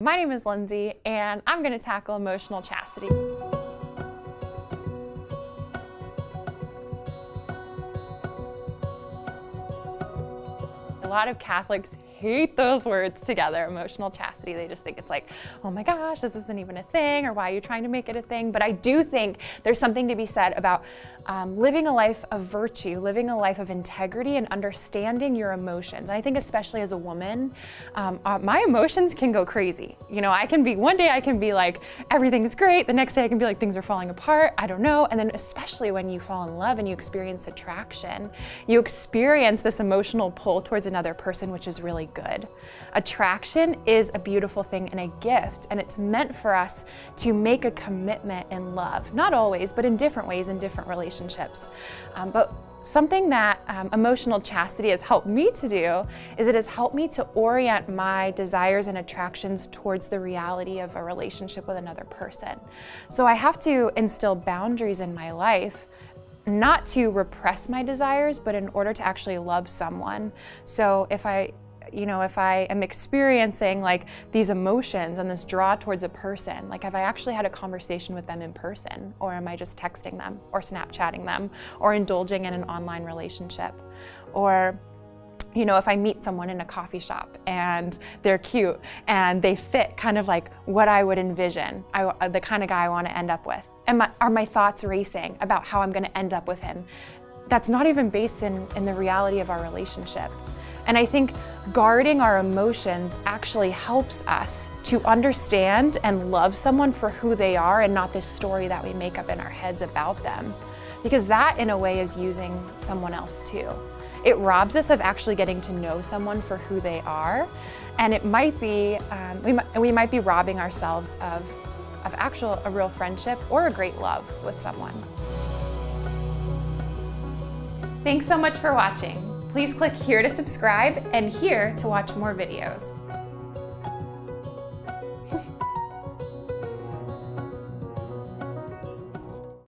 My name is Lindsay, and I'm going to tackle emotional chastity. A lot of Catholics hate those words together, emotional chastity. They just think it's like, oh my gosh, this isn't even a thing, or why are you trying to make it a thing? But I do think there's something to be said about um, living a life of virtue, living a life of integrity, and understanding your emotions. I think especially as a woman, um, uh, my emotions can go crazy. You know, I can be, one day I can be like, everything's great, the next day I can be like, things are falling apart, I don't know. And then especially when you fall in love and you experience attraction, you experience this emotional pull towards another person, which is really good. Attraction is a beautiful thing and a gift, and it's meant for us to make a commitment in love. Not always, but in different ways in different relationships. Um, but Something that um, emotional chastity has helped me to do is it has helped me to orient my desires and attractions towards the reality of a relationship with another person. So I have to instill boundaries in my life not to repress my desires, but in order to actually love someone. So if I you know, if I am experiencing like these emotions and this draw towards a person, like have I actually had a conversation with them in person or am I just texting them or Snapchatting them or indulging in an online relationship? Or you know, if I meet someone in a coffee shop and they're cute and they fit kind of like what I would envision, I, uh, the kind of guy I want to end up with. And are my thoughts racing about how I'm going to end up with him? That's not even based in, in the reality of our relationship. And I think guarding our emotions actually helps us to understand and love someone for who they are and not this story that we make up in our heads about them. Because that, in a way, is using someone else too. It robs us of actually getting to know someone for who they are. And it might be, um, we, might, we might be robbing ourselves of, of actual, a real friendship or a great love with someone. Thanks so much for watching. Please click here to subscribe and here to watch more videos.